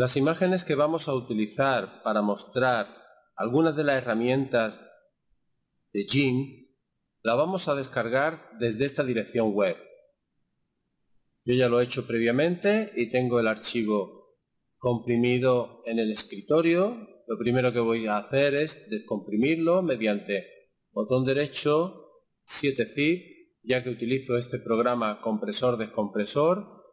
Las imágenes que vamos a utilizar para mostrar algunas de las herramientas de GIMP las vamos a descargar desde esta dirección web. Yo ya lo he hecho previamente y tengo el archivo comprimido en el escritorio. Lo primero que voy a hacer es descomprimirlo mediante botón derecho 7zip, ya que utilizo este programa compresor-descompresor,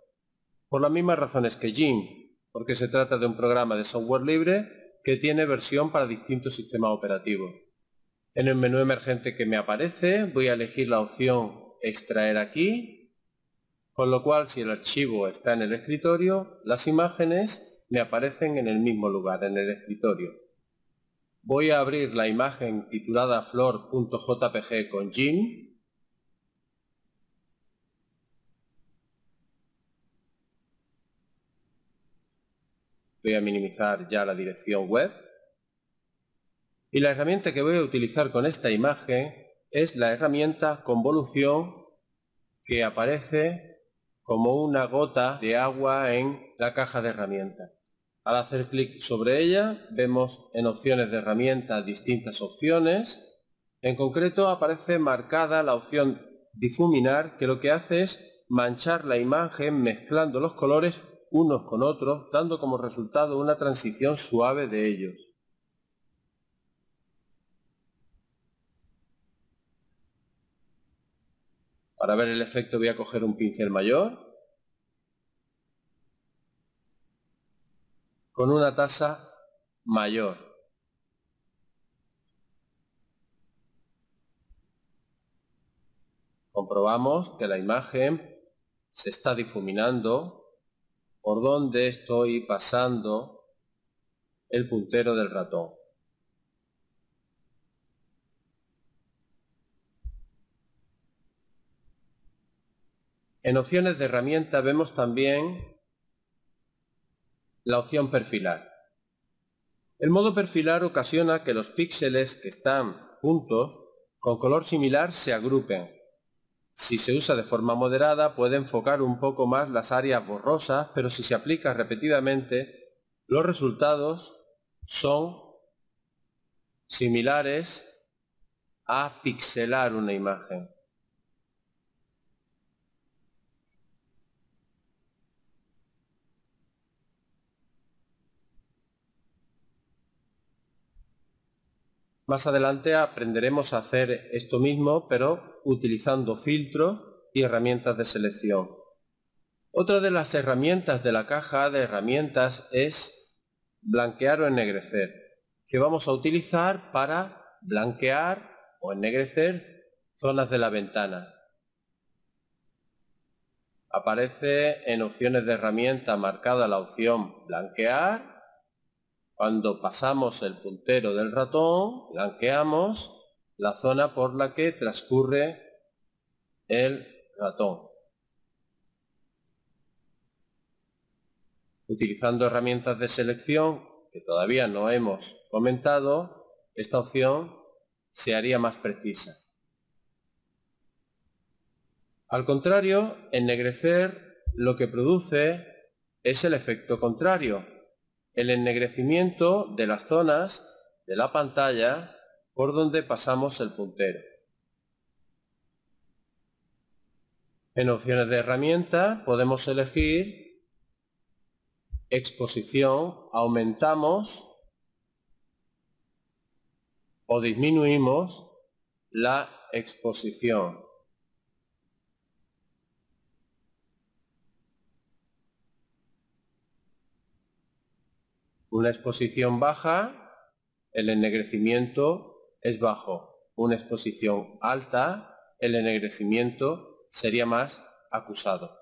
por las mismas razones que GIMP porque se trata de un programa de software libre que tiene versión para distintos sistemas operativos. En el menú emergente que me aparece voy a elegir la opción extraer aquí, con lo cual si el archivo está en el escritorio, las imágenes me aparecen en el mismo lugar, en el escritorio. Voy a abrir la imagen titulada flor.jpg con GIMP voy a minimizar ya la dirección web. Y la herramienta que voy a utilizar con esta imagen es la herramienta convolución que aparece como una gota de agua en la caja de herramientas. Al hacer clic sobre ella vemos en opciones de herramientas distintas opciones. En concreto aparece marcada la opción difuminar que lo que hace es manchar la imagen mezclando los colores unos con otros, dando como resultado una transición suave de ellos. Para ver el efecto voy a coger un pincel mayor con una tasa mayor. Comprobamos que la imagen se está difuminando por donde estoy pasando el puntero del ratón. En opciones de herramienta vemos también la opción perfilar. El modo perfilar ocasiona que los píxeles que están juntos con color similar se agrupen si se usa de forma moderada puede enfocar un poco más las áreas borrosas, pero si se aplica repetidamente, los resultados son similares a pixelar una imagen. Más adelante aprenderemos a hacer esto mismo, pero utilizando filtros y herramientas de selección. Otra de las herramientas de la caja de herramientas es blanquear o ennegrecer, que vamos a utilizar para blanquear o ennegrecer zonas de la ventana. Aparece en opciones de herramienta marcada la opción blanquear cuando pasamos el puntero del ratón, blanqueamos la zona por la que transcurre el ratón. Utilizando herramientas de selección que todavía no hemos comentado, esta opción se haría más precisa. Al contrario, ennegrecer lo que produce es el efecto contrario, el ennegrecimiento de las zonas de la pantalla por donde pasamos el puntero. En opciones de herramienta podemos elegir exposición, aumentamos o disminuimos la exposición. Una exposición baja, el ennegrecimiento es bajo. Una exposición alta, el ennegrecimiento sería más acusado.